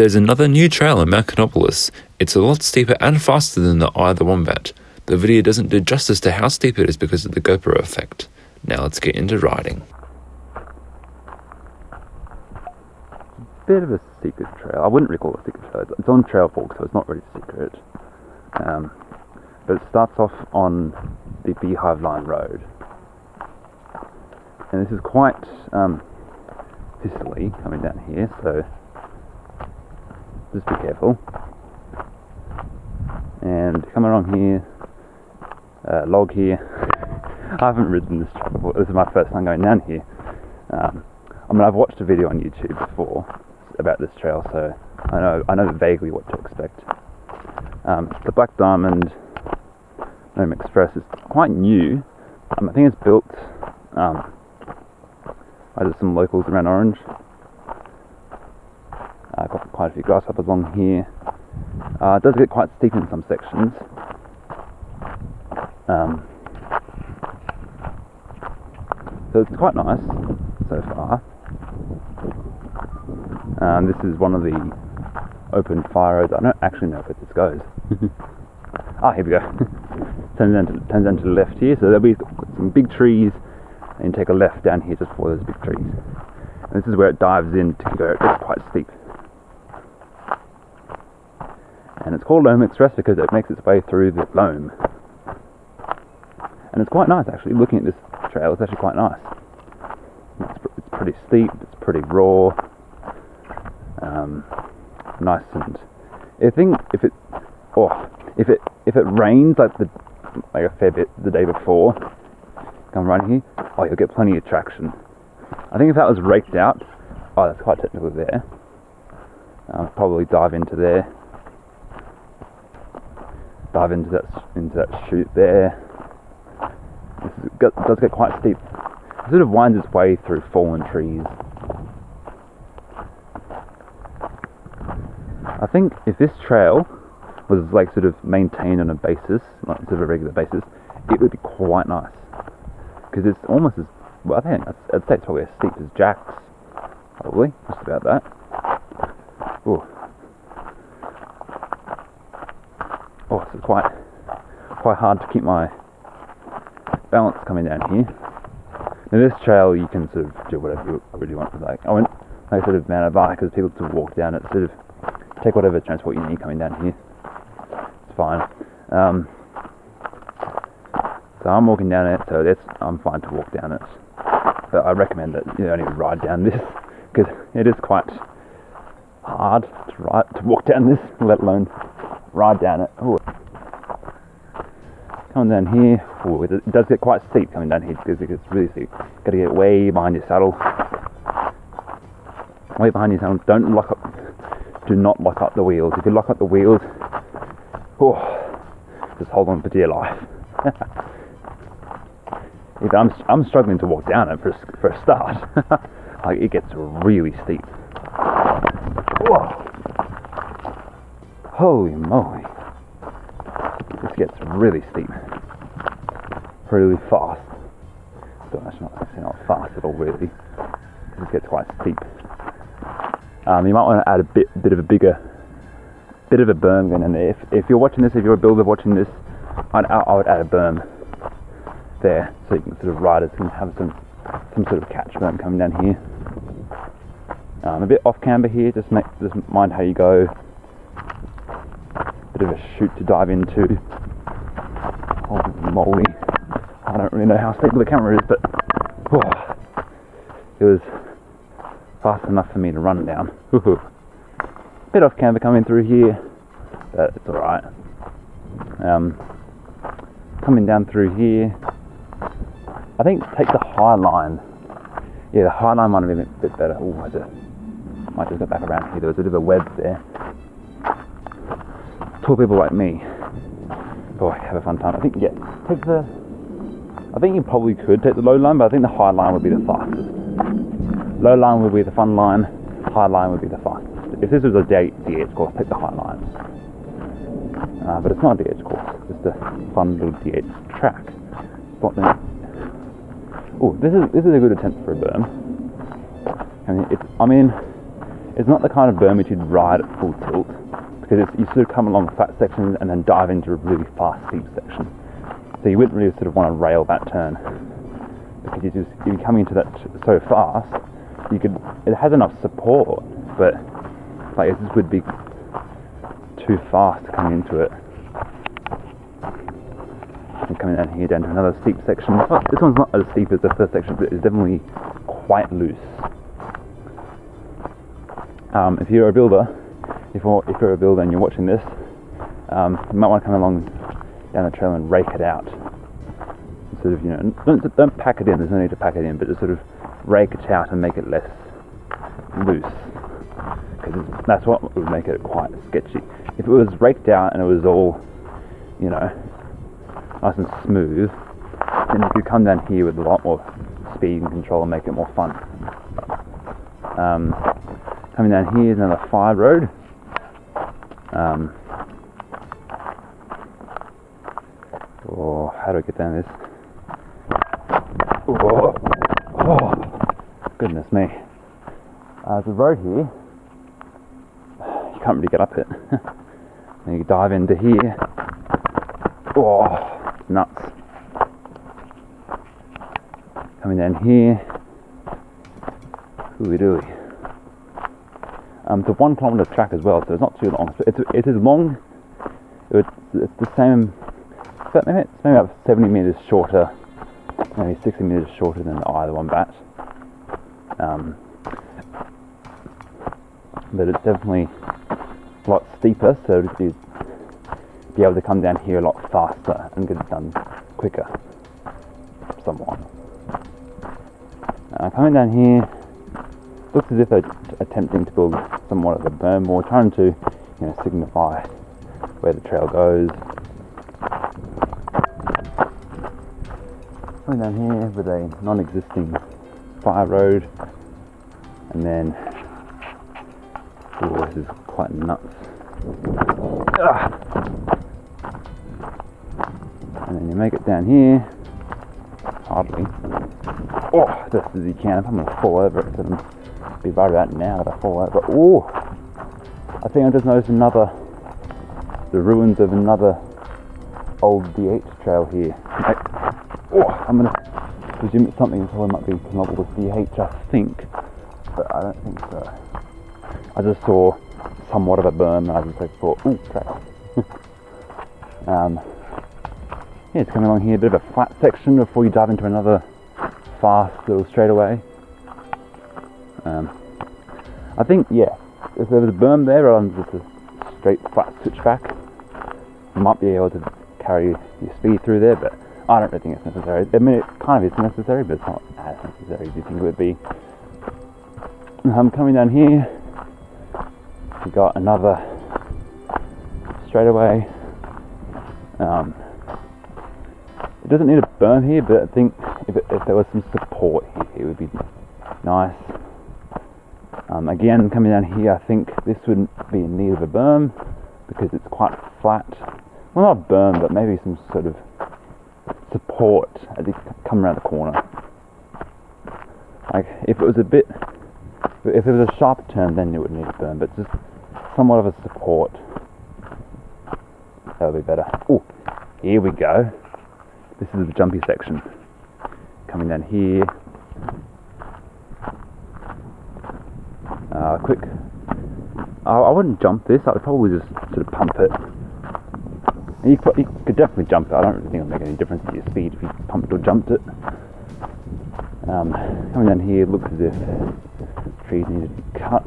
There's another new trail in Mount Canobolas. It's a lot steeper and faster than the Eye of the Wombat. The video doesn't do justice to how steep it is because of the GoPro effect. Now let's get into riding. Bit of a secret trail. I wouldn't really call it a secret trail. It's on Trailfork, so it's not really secret. Um, but it starts off on the Beehive Line Road. And this is quite um, coming down here, so just be careful. And come along here, uh, log here. I haven't ridden this before. This is my first time going down here. Um, I mean, I've watched a video on YouTube before about this trail, so I know I know vaguely what to expect. Um, the Black Diamond Loam Express is quite new. Um, I think it's built um, by some locals around Orange. I've got quite a few grasshoppers along here. Uh, it does get quite steep in some sections. Um, so it's quite nice so far. Um, this is one of the open fire roads. I don't actually know where this goes. ah, here we go. turns down to turns down to the left here. So there'll be some big trees, and take a left down here just before those big trees. And this is where it dives in to go. It's quite steep. And it's called Loam Express because it makes its way through the loam. And it's quite nice actually. Looking at this trail, it's actually quite nice. It's, it's pretty steep. It's pretty raw. Um, nice and I think if it oh if it if it rains like the like a fair bit the day before come running here oh you'll get plenty of traction I think if that was raked out oh that's quite technical there I'll probably dive into there dive into that into that chute there it does get quite steep it sort of winds its way through fallen trees I think if this trail was like sort of maintained on a basis, like sort of a regular basis, it would be quite nice. Because it's almost as well. I think I'd, I'd say it's probably as steep as Jack's, probably just about that. Oh, oh, it's quite quite hard to keep my balance coming down here. Now this trail you can sort of do whatever you really want. Like I went, I sort of mounted a bike because people to walk down it, sort of take whatever transport you need coming down here. It's fine. Um, so I'm walking down it, so that's I'm fine to walk down it. But I recommend that you only ride down this because it is quite hard to ride to walk down this, let alone ride down it. Ooh. Coming down here, ooh, it does get quite steep coming down here because it gets really steep. Got to get way behind your saddle. Way behind your saddle. Don't lock up do not lock up the wheels. If you lock up the wheels, oh, just hold on for dear life. I'm, I'm struggling to walk down it for, for a start. like it gets really steep. Whoa. Holy moly. This gets really steep. Really fast. But that's not actually not fast at all really. It gets quite steep. Um, you might want to add a bit, bit of a bigger, bit of a berm in there. If, if you're watching this, if you're a builder watching this, I'd, I would add a berm there so you can sort of riders can have some, some sort of catch berm coming down here. Um, a bit off camber here, just make, just mind how you go. Bit of a chute to dive into. Holy moly. I don't really know how stable the camera is, but oh, it was fast enough for me to run down. Bit off camber coming through here, but it's alright. Um, coming down through here, I think take the high line. Yeah, the high line might have been a bit better. Oh, I just, might just go back around here. There was a bit of a web there. Tall people like me, boy, have a fun time. I think yeah, take the. I think you probably could take the low line, but I think the high line would be the fastest. Low line would be the fun line, high line would be the fastest. If this was a DH course, take the high line. Uh, but it's not a DH course, it's just a fun little DH track. Oh, this is this is a good attempt for a berm. I mean, it's I mean, it's not the kind of berm which you'd ride at full tilt because you sort of come along flat section and then dive into a really fast steep section. So you wouldn't really sort of want to rail that turn because you just you're coming into that so fast. You could it has enough support, but like just would be too fast coming into it. And coming down here down to another steep section. This one's not as steep as the first section, but it's definitely quite loose. Um, if you're a builder, if you're, if you're a builder and you're watching this, um, you might want to come along down the trail and rake it out. Sort of, you know, don't, don't pack it in. There's no need to pack it in, but just sort of rake it out and make it less loose. Because that's what would make it quite sketchy. If it was raked out and it was all, you know, nice and smooth, then you could come down here with a lot more speed and control and make it more fun. Um, coming down here is another fire road. Um, oh, how do I get down this? Oh, oh goodness me. Uh, a road here. You can't really get up it. and you dive into here. Oh, nuts. Coming down here. Ooey dooey. Um, it's a one kilometre track as well, so it's not too long. So it's, it is long. It's, it's the same. It's maybe about 70 metres shorter, maybe 60 metres shorter than the of the Um, but it's definitely a lot steeper, so you'd be able to come down here a lot faster and get it done quicker, somewhat. Uh, coming down here, looks as if they're attempting to build somewhat of a berm or trying to, you know, signify where the trail goes. Coming down here with a non-existing fire road, and then, oh, this is quite nuts. Ah. And then you make it down here, hardly. Oh, just as you can. If I'm gonna fall over it, be right about now that I fall over. Oh, I think I just noticed another, the ruins of another old DH trail here. oh, I'm gonna presume it's something that probably might be connected with DH, I think, but I don't think so. I just saw somewhat of a berm and I just like thought, ooh, trail. um, yeah, it's coming along here, a bit of a flat section before you dive into another fast little straightaway. Um, I think, yeah, if there was a berm there rather than just a straight flat switchback, you might be able to carry your speed through there, but I don't really think it's necessary. I mean, it kind of is necessary, but it's not as necessary as you think it would be. I'm coming down here. We got another straightaway. Um, it doesn't need a berm here, but I think if, it, if there was some support here, it would be nice. Um, again, coming down here, I think this would be in need of a berm because it's quite flat. Well, not berm, but maybe some sort of support as you come around the corner. Like, if it was a bit, if it was a sharp turn, then it would need a berm, but just somewhat of a support. That would be better. Oh, here we go. This is the jumpy section. Coming down here, Uh, quick. I, I, wouldn't jump this. I would probably just sort of pump it. You could, you could, definitely jump it. I don't really think it'll make any difference to your speed if you pumped or jumped it. Um, coming down here, looks as if trees need to be cut.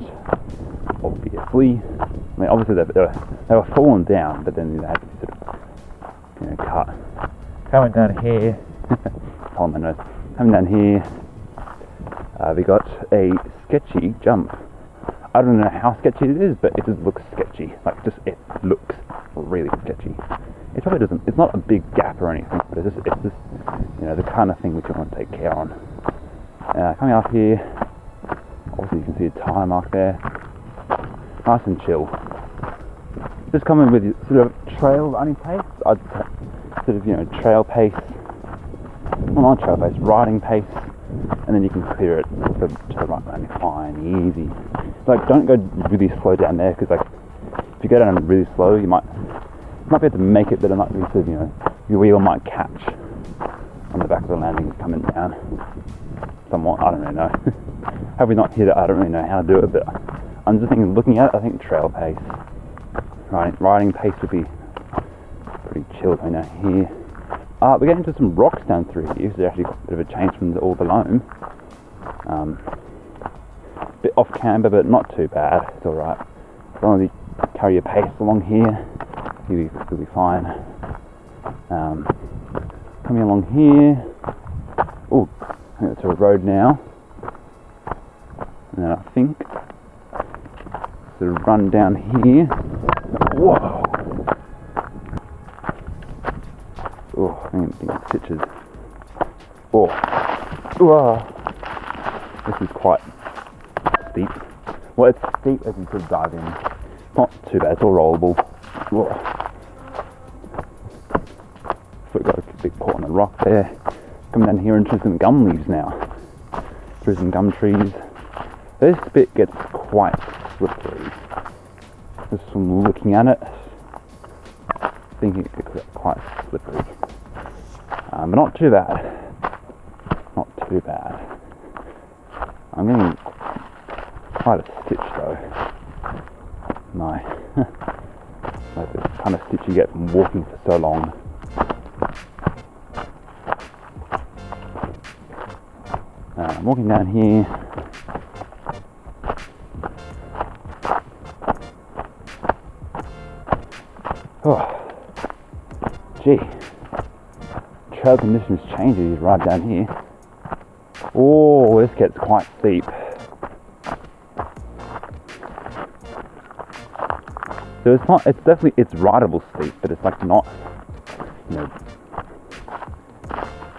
Obviously, I mean, obviously they, they, were, they were falling down, but then they had to be sort of, you know, cut. Coming down here, on my nose. Coming down here, uh, we got a sketchy jump. I don't know how sketchy it is, but it just looks sketchy. Like, just it looks really sketchy. It probably doesn't. It's not a big gap or anything, but it's just, it's just you know, the kind of thing which you want to take care on. Uh, coming up here, obviously you can see a tire mark there. Nice and chill. Just coming with sort of trail running pace. I'd sort of you know trail pace. Well, not trail pace, riding pace and then you can clear it to, to the right fine, easy. Like don't go really slow down there because like if you go down really slow, you might you might be able to make it, but it might be sort of, you know your wheel might catch on the back of the landing coming down somewhat. I don't really know. Have we not hit it? I don't really know how to do it, but I'm just thinking, looking at it, I think trail pace, riding, riding pace would be pretty chill going down here. Uh, we're getting to some rocks down through here, so actually a bit of a change from the, all the loam. Um, bit off camber, but not too bad. It's all right. As long as you carry your pace along here, you'll be, you'll be fine. Um, coming along here. Oh, I think it's a road now. And I think sort of run down here. Whoa! Oh, I think it's stitches. Oh, Whoa. this is quite steep. Well, it's steep as you could dive in. Not too bad. It's all rollable. Foot got a bit caught on a rock there. Coming down here into some gum leaves now. Through some gum trees. This bit gets quite slippery. Just from looking at it, thinking it gets quite slippery. Um, but not too bad. Not too bad. I'm getting quite a stitch though. My, like the kind of stitch you get from walking for so long. Uh, I'm walking down here. Oh, gee, trail conditions change as you ride down here. Oh, this gets quite steep. So it's not, it's definitely, it's rideable steep, but it's like not, you know,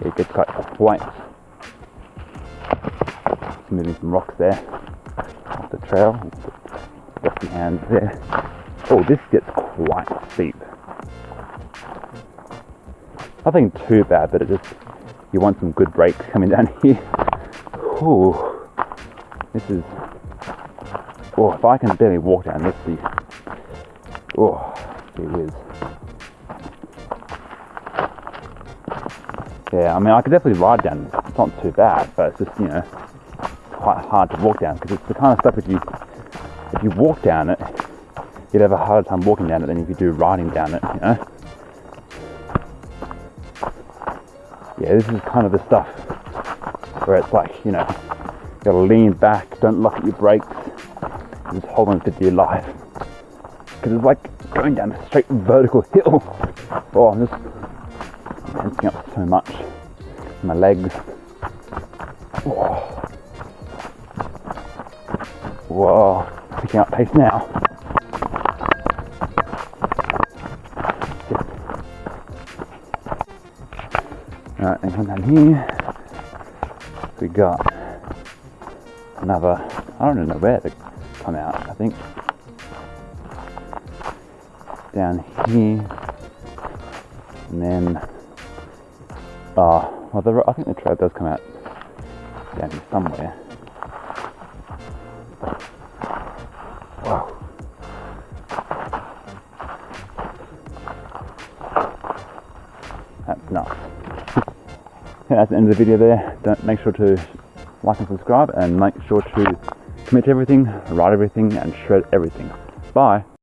it gets quite, quite moving some rocks there off the trail. Dusty hands there. Oh, this gets quite steep. Nothing too bad, but it just you want some good brakes coming down here. Ooh, this is. Oh, if I can barely walk down this. Oh, gee whiz. Yeah, I mean, I could definitely ride down. It's not too bad, but it's just you know quite hard to walk down because it's the kind of stuff if you if you walk down it, you'd have a harder time walking down it than if you do riding down it. You know. Yeah, this is kind of the stuff where it's like you know you gotta lean back, don't look at your brakes, just hold on for dear life because it's like going down a straight vertical hill. Oh, I'm just tensing up so much. My legs. Oh. Whoa, picking up pace now. Alright, and come down here. We got another, I don't know where to come out, I think. Down here. And then, oh, well, the, I think the trail does come out down here somewhere. Wow. That's nuts. Okay, that's the end of the video there. Don't make sure to like and subscribe and make sure to commit to everything, write everything and shred everything. Bye.